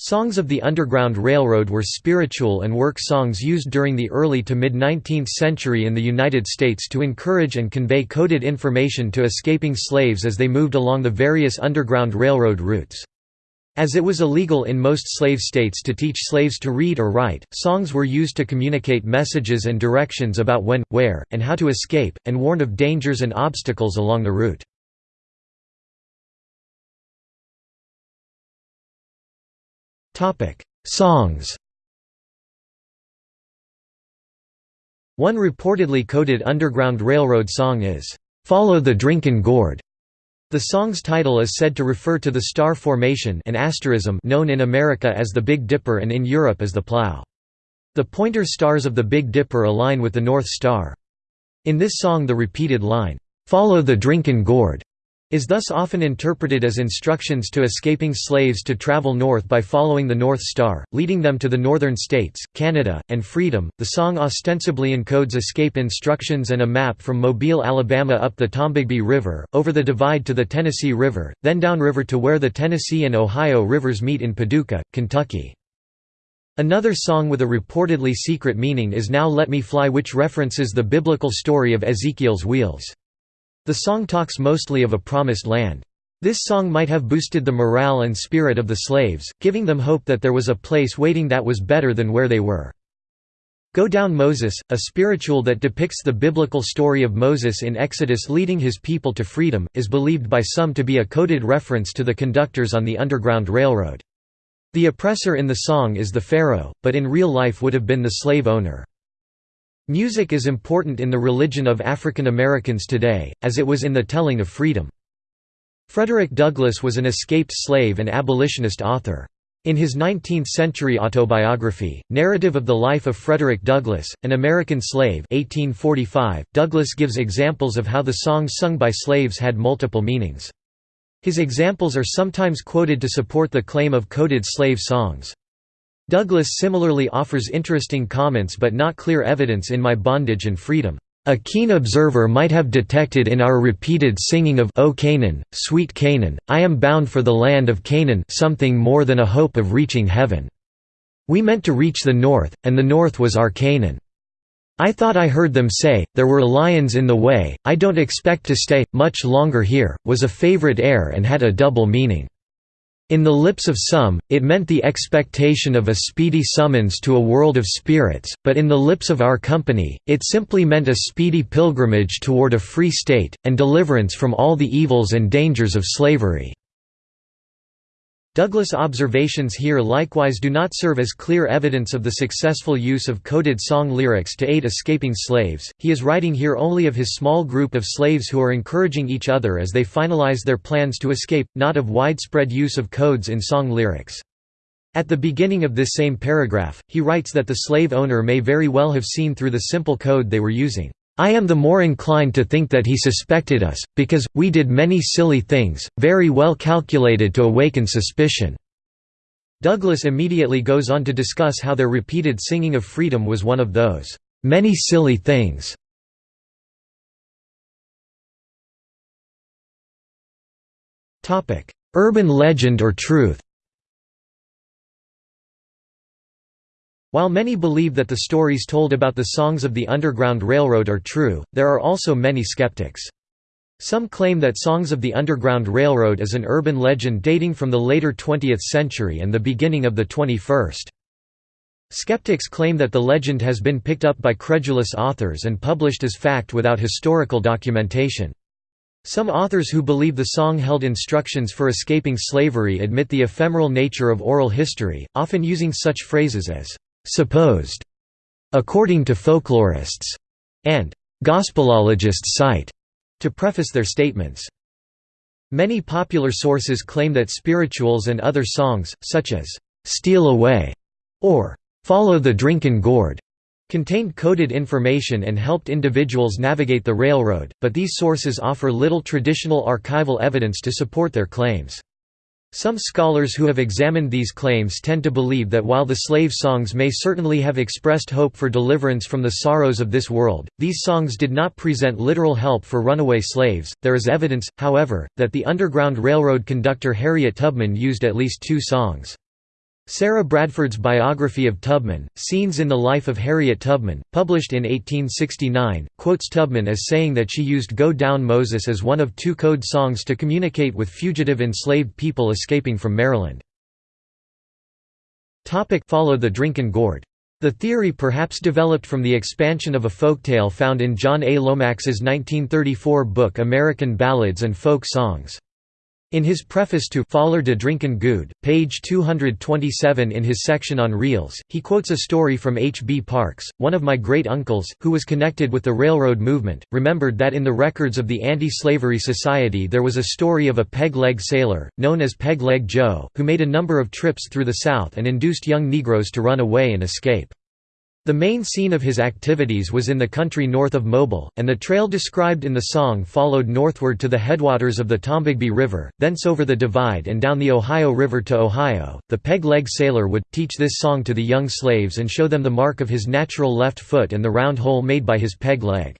Songs of the Underground Railroad were spiritual and work songs used during the early to mid-19th century in the United States to encourage and convey coded information to escaping slaves as they moved along the various Underground Railroad routes. As it was illegal in most slave states to teach slaves to read or write, songs were used to communicate messages and directions about when, where, and how to escape, and warn of dangers and obstacles along the route. Songs One reportedly coded Underground Railroad song is, "'Follow the Drinkin' Gourd". The song's title is said to refer to the star formation an asterism known in America as the Big Dipper and in Europe as the Plough. The pointer stars of the Big Dipper align with the North Star. In this song the repeated line, "'Follow the Drinkin' Gourd' is thus often interpreted as instructions to escaping slaves to travel north by following the North Star, leading them to the northern states, Canada, and freedom. The song ostensibly encodes escape instructions and a map from Mobile, Alabama up the Tombigbee River, over the divide to the Tennessee River, then downriver to where the Tennessee and Ohio rivers meet in Paducah, Kentucky. Another song with a reportedly secret meaning is Now Let Me Fly which references the biblical story of Ezekiel's wheels. The song talks mostly of a promised land. This song might have boosted the morale and spirit of the slaves, giving them hope that there was a place waiting that was better than where they were. Go Down Moses, a spiritual that depicts the biblical story of Moses in Exodus leading his people to freedom, is believed by some to be a coded reference to the conductors on the Underground Railroad. The oppressor in the song is the pharaoh, but in real life would have been the slave owner. Music is important in the religion of African Americans today, as it was in the telling of freedom. Frederick Douglass was an escaped slave and abolitionist author. In his 19th-century autobiography, Narrative of the Life of Frederick Douglass, an American Slave 1845, Douglass gives examples of how the songs sung by slaves had multiple meanings. His examples are sometimes quoted to support the claim of coded slave songs. Douglass similarly offers interesting comments but not clear evidence in My Bondage and Freedom. A keen observer might have detected in our repeated singing of O Canaan, sweet Canaan, I am bound for the land of Canaan something more than a hope of reaching heaven. We meant to reach the north, and the north was our Canaan. I thought I heard them say, there were lions in the way, I don't expect to stay, much longer here, was a favorite air and had a double meaning. In the lips of some, it meant the expectation of a speedy summons to a world of spirits, but in the lips of our company, it simply meant a speedy pilgrimage toward a free state, and deliverance from all the evils and dangers of slavery. Douglass' observations here likewise do not serve as clear evidence of the successful use of coded song lyrics to aid escaping slaves, he is writing here only of his small group of slaves who are encouraging each other as they finalize their plans to escape, not of widespread use of codes in song lyrics. At the beginning of this same paragraph, he writes that the slave owner may very well have seen through the simple code they were using. I am the more inclined to think that he suspected us, because, we did many silly things, very well calculated to awaken suspicion." Douglass immediately goes on to discuss how their repeated singing of freedom was one of those, "...many silly things." Urban legend or truth While many believe that the stories told about the songs of the Underground Railroad are true, there are also many skeptics. Some claim that Songs of the Underground Railroad is an urban legend dating from the later 20th century and the beginning of the 21st. Skeptics claim that the legend has been picked up by credulous authors and published as fact without historical documentation. Some authors who believe the song held instructions for escaping slavery admit the ephemeral nature of oral history, often using such phrases as, supposed, according to folklorists, and gospelologists cite to preface their statements. Many popular sources claim that spirituals and other songs, such as "'Steal Away' or "'Follow the Drinkin' Gourd' contained coded information and helped individuals navigate the railroad, but these sources offer little traditional archival evidence to support their claims. Some scholars who have examined these claims tend to believe that while the slave songs may certainly have expressed hope for deliverance from the sorrows of this world, these songs did not present literal help for runaway slaves. There is evidence, however, that the Underground Railroad conductor Harriet Tubman used at least two songs. Sarah Bradford's biography of Tubman, Scenes in the Life of Harriet Tubman, published in 1869, quotes Tubman as saying that she used Go Down Moses as one of two code songs to communicate with fugitive enslaved people escaping from Maryland. Follow the Drinkin' Gourd. The theory perhaps developed from the expansion of a folktale found in John A. Lomax's 1934 book American Ballads and Folk Songs. In his preface to Foller de Drinkin' Gou'd, page 227 in his section on reels, he quotes a story from H. B. Parks, one of my great-uncles, who was connected with the railroad movement, remembered that in the records of the Anti-Slavery Society there was a story of a peg-leg sailor, known as Peg-Leg Joe, who made a number of trips through the South and induced young Negroes to run away and escape. The main scene of his activities was in the country north of Mobile, and the trail described in the song followed northward to the headwaters of the Tombigbee River, thence over the Divide and down the Ohio River to Ohio. The peg leg sailor would teach this song to the young slaves and show them the mark of his natural left foot and the round hole made by his peg leg.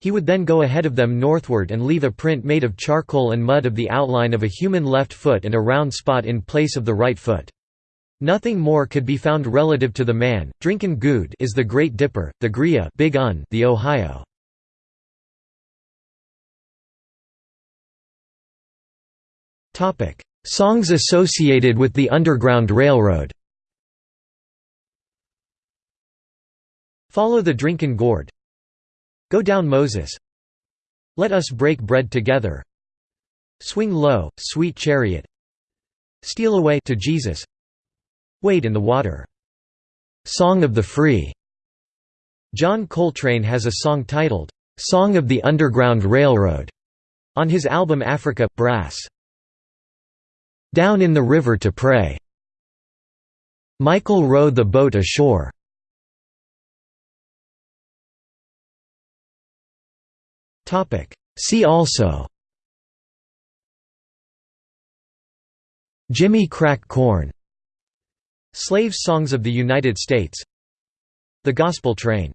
He would then go ahead of them northward and leave a print made of charcoal and mud of the outline of a human left foot and a round spot in place of the right foot. Nothing more could be found relative to the man. Drinkin' Good is the Great Dipper, the Gria, Big Un, the Ohio. Topic: Songs associated with the Underground Railroad. Follow the Drinkin' Gourd. Go down Moses. Let us break bread together. Swing low, sweet chariot. Steal away to Jesus. Wade in the Water. Song of the Free. John Coltrane has a song titled, Song of the Underground Railroad, on his album Africa, Brass. Down in the River to Pray. Michael row the boat ashore. See also Jimmy Crack Corn Slave Songs of the United States. The Gospel Train